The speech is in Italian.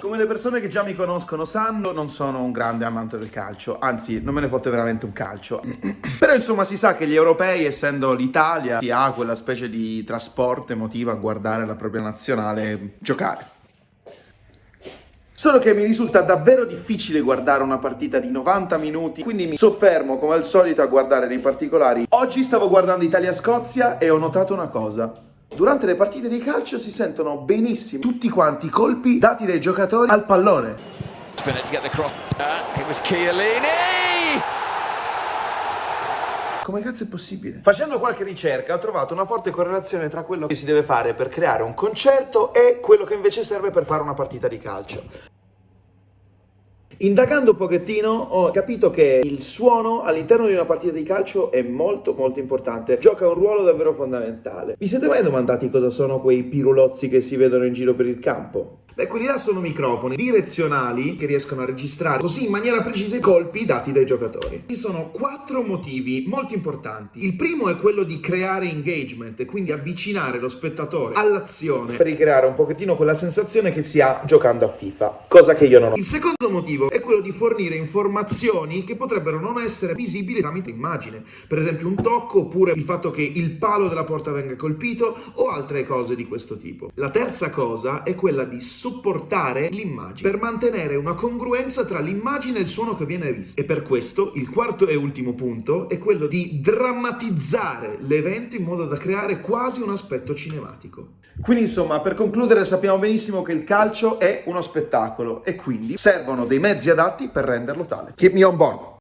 Come le persone che già mi conoscono sanno, non sono un grande amante del calcio, anzi non me ne fotte veramente un calcio. Però insomma si sa che gli europei, essendo l'Italia, si ha quella specie di trasporto emotivo a guardare la propria nazionale giocare. Solo che mi risulta davvero difficile guardare una partita di 90 minuti, quindi mi soffermo come al solito a guardare dei particolari. Oggi stavo guardando Italia-Scozia e ho notato una cosa. Durante le partite di calcio si sentono benissimo tutti quanti i colpi dati dai giocatori al pallone. Come cazzo è possibile? Facendo qualche ricerca ho trovato una forte correlazione tra quello che si deve fare per creare un concerto e quello che invece serve per fare una partita di calcio. Indagando un pochettino ho capito che il suono all'interno di una partita di calcio è molto molto importante, gioca un ruolo davvero fondamentale. Vi siete mai domandati cosa sono quei pirulozzi che si vedono in giro per il campo? Beh, quelli là sono microfoni direzionali che riescono a registrare così in maniera precisa i colpi dati dai giocatori. Ci sono quattro motivi molto importanti. Il primo è quello di creare engagement e quindi avvicinare lo spettatore all'azione per ricreare un pochettino quella sensazione che si ha giocando a FIFA, cosa che io non ho. Il secondo motivo è quello di fornire informazioni che potrebbero non essere visibili tramite immagine, per esempio un tocco oppure il fatto che il palo della porta venga colpito o altre cose di questo tipo. La terza cosa è quella di supportare l'immagine per mantenere una congruenza tra l'immagine e il suono che viene visto. E per questo il quarto e ultimo punto è quello di drammatizzare l'evento in modo da creare quasi un aspetto cinematico. Quindi insomma, per concludere sappiamo benissimo che il calcio è uno spettacolo e quindi servono dei mezzi adatti per renderlo tale. Keep me on board!